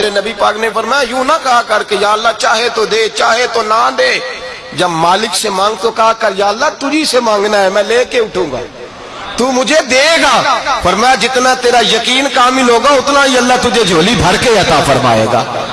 میرے نبی پاک نے فرمایا، یوں نہ کہا کر کہ یا اللہ چاہے تو دے، چاہے تو نہ دے۔ جب مالک سے مانگ تو کہا کر، یا اللہ تجھی سے مانگنا ہے، میں لے کے اٹھوں گا۔ تو مجھے دے گا۔ فرمایا، جتنا تیرا یقین کامل ہوگا، اتنا ہی اللہ تجھے جھولی بھر کے عطا فرمائے گا۔